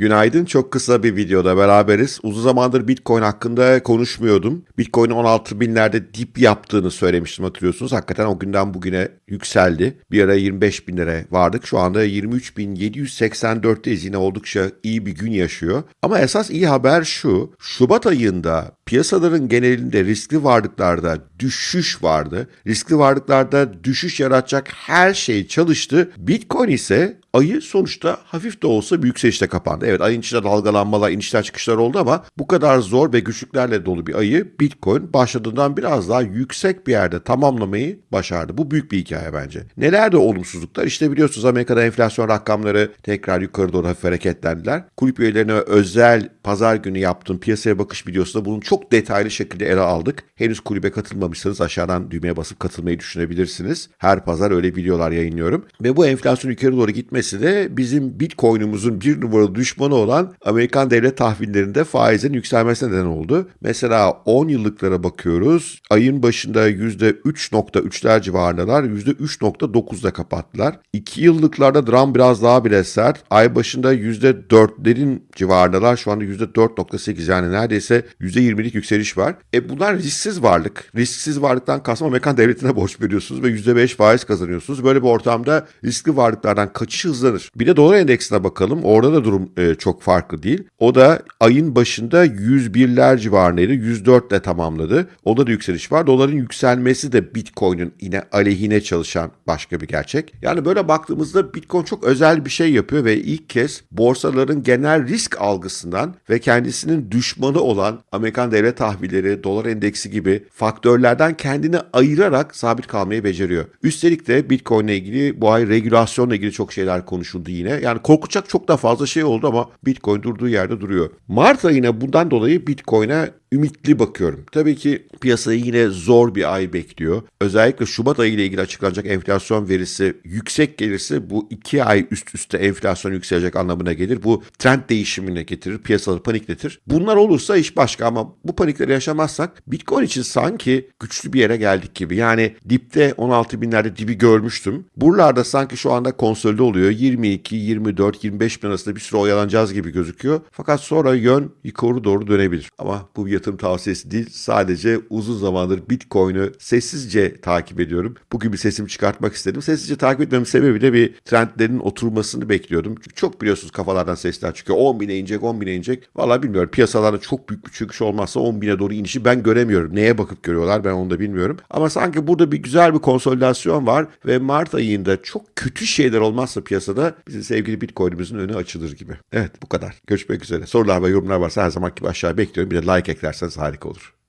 Günaydın. Çok kısa bir videoda beraberiz. Uzun zamandır Bitcoin hakkında konuşmuyordum. Bitcoin'in 16 binlerde dip yaptığını söylemiştim hatırlıyorsunuz. Hakikaten o günden bugüne yükseldi. Bir ara 25 bin lira vardık. Şu anda 23.784'teyiz. Yine oldukça iyi bir gün yaşıyor. Ama esas iyi haber şu. Şubat ayında piyasaların genelinde riskli varlıklarda düşüş vardı. Riskli varlıklarda düşüş yaratacak her şey çalıştı. Bitcoin ise ayı sonuçta hafif de olsa bir yükselişte kapandı. Evet ayın içinde dalgalanmalar, inişler çıkışlar oldu ama bu kadar zor ve güçlüklerle dolu bir ayı Bitcoin başladığından biraz daha yüksek bir yerde tamamlamayı başardı. Bu büyük bir hikaye bence. Neler de olumsuzluklar? İşte biliyorsunuz Amerika'da enflasyon rakamları tekrar yukarı doğru hafif hareketlendiler. Kulüp üyelerine özel pazar günü yaptığım piyasaya bakış videosunda bunu çok detaylı şekilde ele aldık. Henüz kulübe katılmamışsanız aşağıdan düğmeye basıp katılmayı düşünebilirsiniz. Her pazar öyle videolar yayınlıyorum. Ve bu enflasyon yukarı doğru gitmesi de bizim Bitcoin'umuzun bir numaralı düşmanı olan Amerikan devlet tahvillerinde faizin yükselmesine neden oldu. Mesela 10 yıllıklara bakıyoruz. Ayın başında %3.3'ler civarındalar. %3.9'da kapattılar. 2 yıllıklarda dram biraz daha bile sert. Ay başında %4'lerin civarındalar. Şu anda %4.8 yani neredeyse %20'lik yükseliş var. E bunlar risksiz varlık. Risksiz varlıktan kastım Amerikan devletine borç veriyorsunuz ve %5 faiz kazanıyorsunuz. Böyle bir ortamda riskli varlıklardan kaçış hızlanır. Bir de dolar endeksine bakalım. Orada da durum e, çok farklı değil. O da ayın başında 101'ler civarındaydı. 104 ile tamamladı. O da yükseliş var. Doların yükselmesi de Bitcoin'in yine aleyhine çalışan başka bir gerçek. Yani böyle baktığımızda Bitcoin çok özel bir şey yapıyor ve ilk kez borsaların genel risk algısından ve kendisinin düşmanı olan Amerikan devlet tahvilleri, dolar endeksi gibi faktörlerden kendini ayırarak sabit kalmayı beceriyor. Üstelik de Bitcoin ile ilgili bu ay regülasyonla ilgili çok şeyler konuşuldu yine. Yani korkacak çok da fazla şey oldu ama Bitcoin durduğu yerde duruyor. Mart ayına bundan dolayı Bitcoin'e ümitli bakıyorum. Tabii ki piyasayı yine zor bir ay bekliyor. Özellikle Şubat ayı ile ilgili açıklanacak enflasyon verisi yüksek gelirse bu iki ay üst üste enflasyon yükselecek anlamına gelir. Bu trend değişimine getirir, piyasaları panikletir. Bunlar olursa iş başka ama bu panikleri yaşamazsak Bitcoin için sanki güçlü bir yere geldik gibi. Yani dipte 16 binlerde dibi görmüştüm. Buralarda sanki şu anda konsolide oluyor. 22, 24, 25 bin arasında bir süre oyalanacağız gibi gözüküyor. Fakat sonra yön yukarı doğru dönebilir. Ama bu bir yatırım tavsiyesi değil. Sadece uzun zamandır Bitcoin'i sessizce takip ediyorum. Bugün bir sesimi çıkartmak istedim. Sessizce takip etmemin sebebi de bir trendlerin oturmasını bekliyordum. Çünkü çok biliyorsunuz kafalardan sesler çıkıyor. 10 bine inecek, 10 bine inecek. Valla bilmiyorum. Piyasalarda çok büyük bir çıkış olmazsa 10 bine doğru inişi ben göremiyorum. Neye bakıp görüyorlar ben onu da bilmiyorum. Ama sanki burada bir güzel bir konsolidasyon var ve Mart ayında çok kötü şeyler olmazsa piyasada bizim sevgili Bitcoin'imizin önü açılır gibi. Evet bu kadar. Görüşmek üzere. Sorular ve yorumlar varsa her zaman gibi aşağı bekliyorum. Bir de like eklerseniz harika olur.